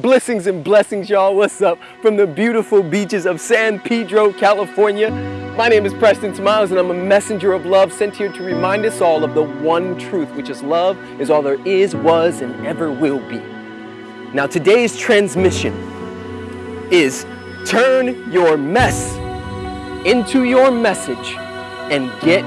blessings and blessings, y'all. What's up? From the beautiful beaches of San Pedro, California. My name is Preston Smiles and I'm a messenger of love sent here to remind us all of the one truth, which is love is all there is, was, and ever will be. Now today's transmission is turn your mess into your message and get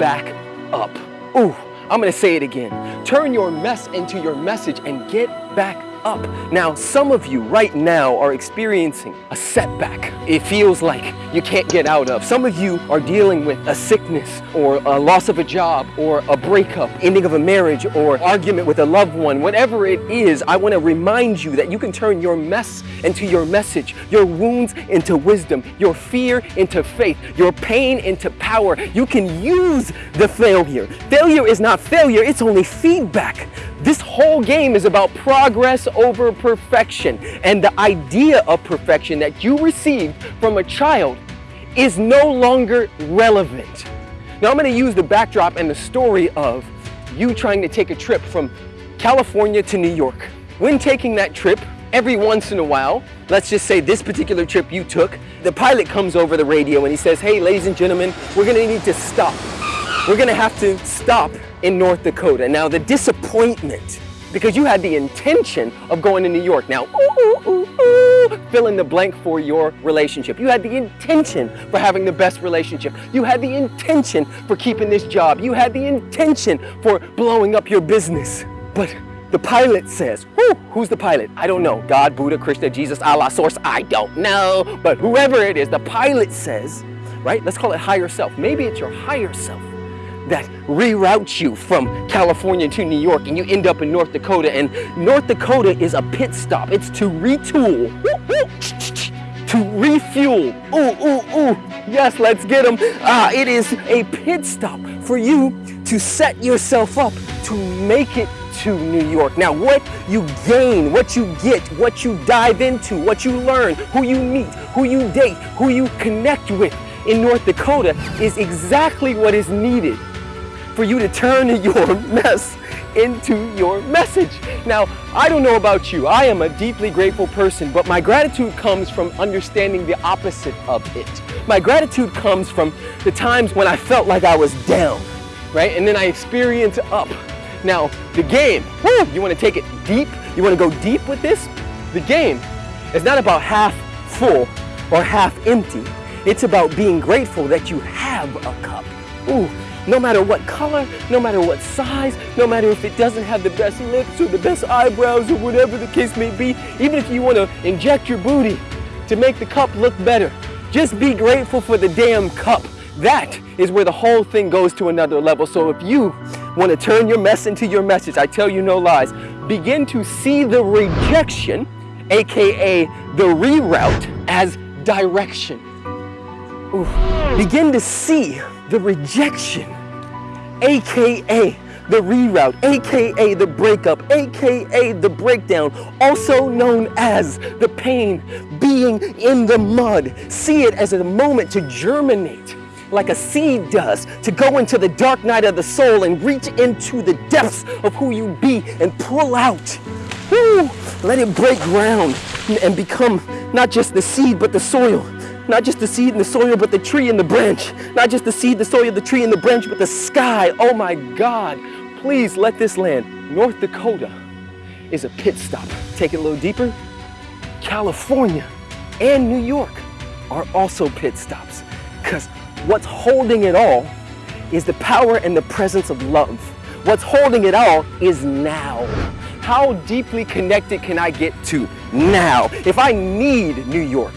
back up. Ooh, I'm gonna say it again. Turn your mess into your message and get back up. Now, some of you right now are experiencing a setback. It feels like you can't get out of. Some of you are dealing with a sickness or a loss of a job or a breakup, ending of a marriage or argument with a loved one. Whatever it is, I want to remind you that you can turn your mess into your message, your wounds into wisdom, your fear into faith, your pain into power. You can use the failure. Failure is not failure, it's only feedback. This whole game is about progress over perfection. And the idea of perfection that you received from a child is no longer relevant. Now I'm gonna use the backdrop and the story of you trying to take a trip from California to New York. When taking that trip, every once in a while, let's just say this particular trip you took, the pilot comes over the radio and he says, hey, ladies and gentlemen, we're gonna need to stop. We're gonna have to stop in North Dakota. Now the disappointment, because you had the intention of going to New York. Now, ooh, ooh, ooh, fill in the blank for your relationship. You had the intention for having the best relationship. You had the intention for keeping this job. You had the intention for blowing up your business. But the pilot says, Whoo, who's the pilot? I don't know. God, Buddha, Krishna, Jesus, Allah, source, I don't know. But whoever it is, the pilot says, right? Let's call it higher self. Maybe it's your higher self that reroutes you from California to New York and you end up in North Dakota and North Dakota is a pit stop. It's to retool, to refuel. Ooh, ooh, ooh. Yes, let's get them. Ah, it is a pit stop for you to set yourself up to make it to New York. Now, what you gain, what you get, what you dive into, what you learn, who you meet, who you date, who you connect with in North Dakota is exactly what is needed for you to turn your mess into your message. Now, I don't know about you. I am a deeply grateful person, but my gratitude comes from understanding the opposite of it. My gratitude comes from the times when I felt like I was down, right? And then I experience up. Now, the game, woo, you want to take it deep? You want to go deep with this? The game is not about half full or half empty. It's about being grateful that you have a cup. Ooh, no matter what color, no matter what size, no matter if it doesn't have the best lips or the best eyebrows or whatever the case may be, even if you want to inject your booty to make the cup look better, just be grateful for the damn cup. That is where the whole thing goes to another level. So if you want to turn your mess into your message, I tell you no lies, begin to see the rejection, AKA the reroute, as direction. Oof. Begin to see the rejection aka the reroute, aka the breakup, aka the breakdown, also known as the pain being in the mud. See it as a moment to germinate like a seed does, to go into the dark night of the soul and reach into the depths of who you be and pull out. Woo! Let it break ground and become not just the seed, but the soil not just the seed and the soil, but the tree and the branch. Not just the seed, the soil, the tree and the branch, but the sky. Oh my God. Please let this land. North Dakota is a pit stop. Take it a little deeper. California and New York are also pit stops. Because what's holding it all is the power and the presence of love. What's holding it all is now. How deeply connected can I get to now? If I need New York,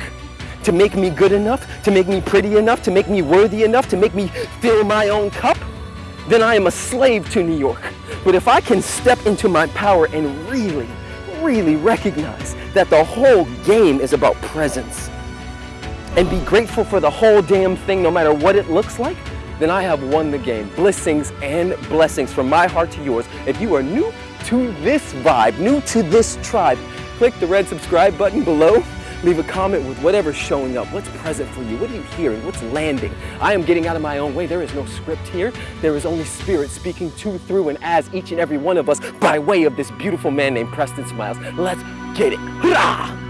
to make me good enough, to make me pretty enough, to make me worthy enough, to make me fill my own cup, then I am a slave to New York. But if I can step into my power and really, really recognize that the whole game is about presence and be grateful for the whole damn thing no matter what it looks like, then I have won the game. Blessings and blessings from my heart to yours. If you are new to this vibe, new to this tribe, click the red subscribe button below Leave a comment with whatever's showing up. What's present for you? What are you hearing? What's landing? I am getting out of my own way. There is no script here. There is only Spirit speaking to, through, and as each and every one of us by way of this beautiful man named Preston Smiles. Let's get it. Hurrah!